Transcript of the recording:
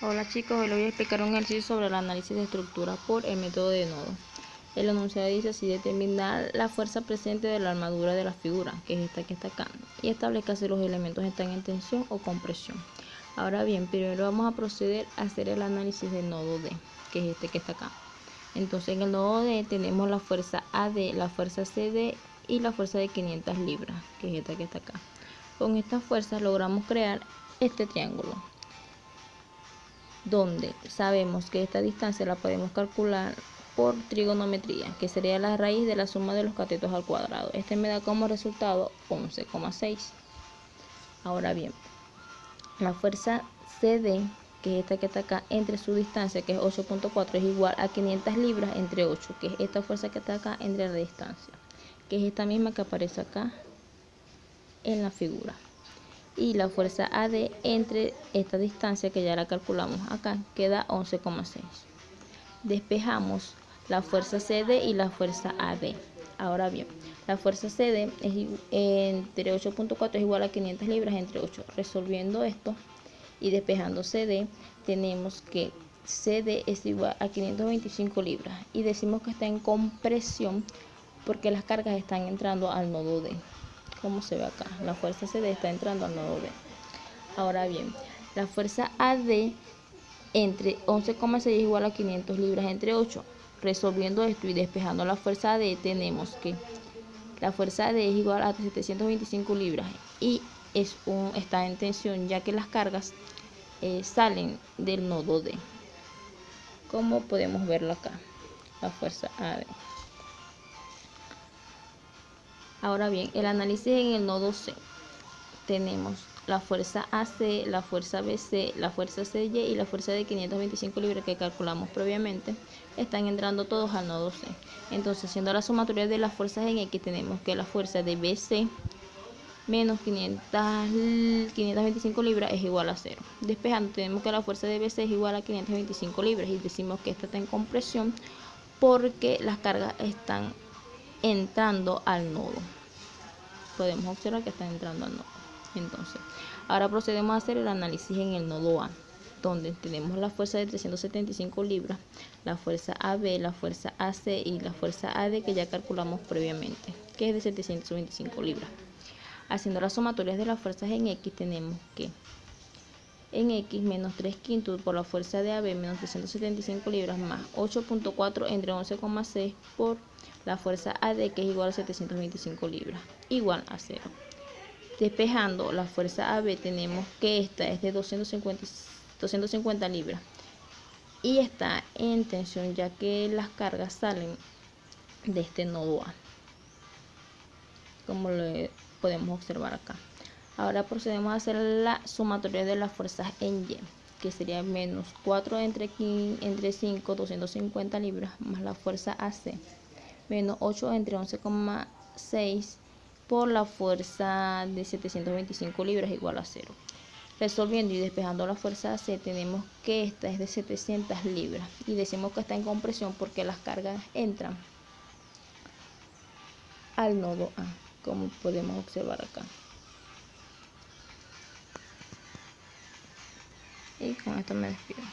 Hola chicos, hoy les voy a explicar un ejercicio sobre el análisis de estructura por el método de nodo. El enunciado dice así, determinar la fuerza presente de la armadura de la figura, que es esta que está acá, y establezca si los elementos están en tensión o compresión. Ahora bien, primero vamos a proceder a hacer el análisis del nodo D, que es este que está acá. Entonces en el nodo D tenemos la fuerza AD, la fuerza CD y la fuerza de 500 libras, que es esta que está acá. Con estas fuerzas logramos crear este triángulo donde sabemos que esta distancia la podemos calcular por trigonometría, que sería la raíz de la suma de los catetos al cuadrado. Este me da como resultado 11,6. Ahora bien, la fuerza CD, que es esta que está acá, entre su distancia, que es 8.4, es igual a 500 libras entre 8, que es esta fuerza que está acá entre la distancia, que es esta misma que aparece acá en la figura y la fuerza AD entre esta distancia que ya la calculamos acá queda 11,6 despejamos la fuerza CD y la fuerza AD ahora bien la fuerza CD es entre 8.4 es igual a 500 libras entre 8 resolviendo esto y despejando CD tenemos que CD es igual a 525 libras. Y decimos que está en compresión porque las cargas están entrando al nodo D como se ve acá, la fuerza CD está entrando al nodo B. Ahora bien, la fuerza AD entre 11,6 es igual a 500 libras entre 8. Resolviendo esto y despejando la fuerza AD, tenemos que la fuerza AD es igual a 725 libras y es un, está en tensión ya que las cargas eh, salen del nodo D. Como podemos verlo acá, la fuerza AD. Ahora bien, el análisis en el nodo C. Tenemos la fuerza AC, la fuerza BC, la fuerza CY y la fuerza de 525 libras que calculamos previamente. Están entrando todos al nodo C. Entonces, haciendo la sumatoria de las fuerzas en X, tenemos que la fuerza de BC menos 500, 525 libras es igual a 0. Despejando, tenemos que la fuerza de BC es igual a 525 libras y decimos que esta está en compresión porque las cargas están entrando al nodo. Podemos observar que está entrando al nodo. Entonces ahora procedemos a hacer el análisis en el nodo A donde tenemos la fuerza de 375 libras la fuerza AB, la fuerza AC y la fuerza AD que ya calculamos previamente que es de 725 libras. Haciendo las sumatorias de las fuerzas en X tenemos que en X menos 3 quintos por la fuerza de AB menos 375 libras más 8.4 entre 11,6 por la fuerza AD que es igual a 725 libras igual a 0 despejando la fuerza AB tenemos que esta es de 250, 250 libras y está en tensión ya que las cargas salen de este nodo A como lo podemos observar acá ahora procedemos a hacer la sumatoria de las fuerzas en Y que sería menos 4 entre, entre 5 250 libras más la fuerza AC menos 8 entre 11,6 por la fuerza de 725 libras igual a 0. Resolviendo y despejando la fuerza AC tenemos que esta es de 700 libras y decimos que está en compresión porque las cargas entran al nodo A, como podemos observar acá. Y con esto me despido.